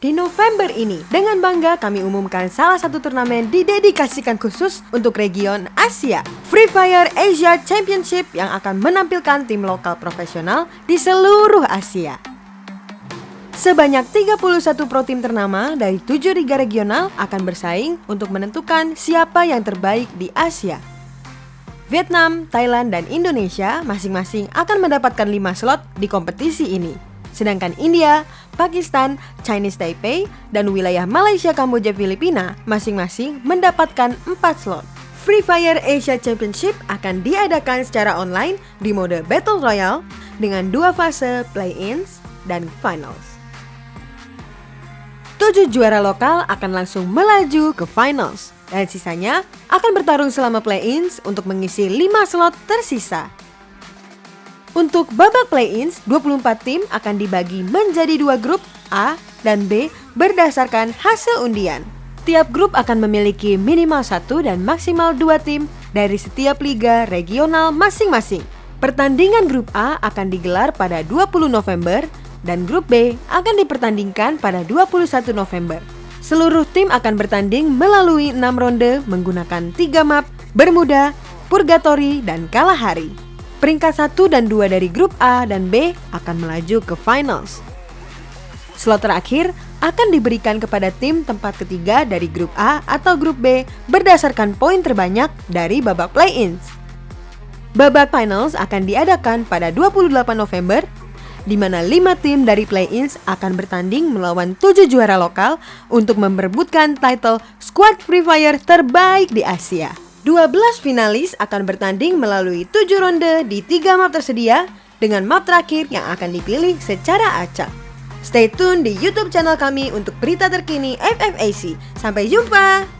Di November ini, dengan bangga kami umumkan salah satu turnamen didedikasikan khusus untuk region Asia. Free Fire Asia Championship yang akan menampilkan tim lokal profesional di seluruh Asia. Sebanyak 31 pro tim ternama dari 7 liga regional akan bersaing untuk menentukan siapa yang terbaik di Asia. Vietnam, Thailand, dan Indonesia masing-masing akan mendapatkan 5 slot di kompetisi ini. Sedangkan India, Pakistan, Chinese Taipei, dan wilayah Malaysia, Kamboja, Filipina masing-masing mendapatkan 4 slot. Free Fire Asia Championship akan diadakan secara online di mode Battle Royale dengan dua fase play-ins dan finals. Tujuh juara lokal akan langsung melaju ke finals dan sisanya akan bertarung selama play-ins untuk mengisi 5 slot tersisa. Untuk babak play-ins, 24 tim akan dibagi menjadi dua grup A dan B berdasarkan hasil undian. Tiap grup akan memiliki minimal satu dan maksimal dua tim dari setiap liga regional masing-masing. Pertandingan grup A akan digelar pada 20 November dan grup B akan dipertandingkan pada 21 November. Seluruh tim akan bertanding melalui 6 ronde menggunakan 3 map, Bermuda, Purgatory, dan Kalahari. Peringkat 1 dan 2 dari grup A dan B akan melaju ke finals. Slot terakhir akan diberikan kepada tim tempat ketiga dari grup A atau grup B berdasarkan poin terbanyak dari babak play-ins. Babak finals akan diadakan pada 28 November di mana 5 tim dari play-ins akan bertanding melawan 7 juara lokal untuk memperebutkan title Squad Free Fire terbaik di Asia. 12 finalis akan bertanding melalui 7 ronde di 3 map tersedia dengan map terakhir yang akan dipilih secara acak. Stay tune di YouTube channel kami untuk berita terkini FFAC. Sampai jumpa!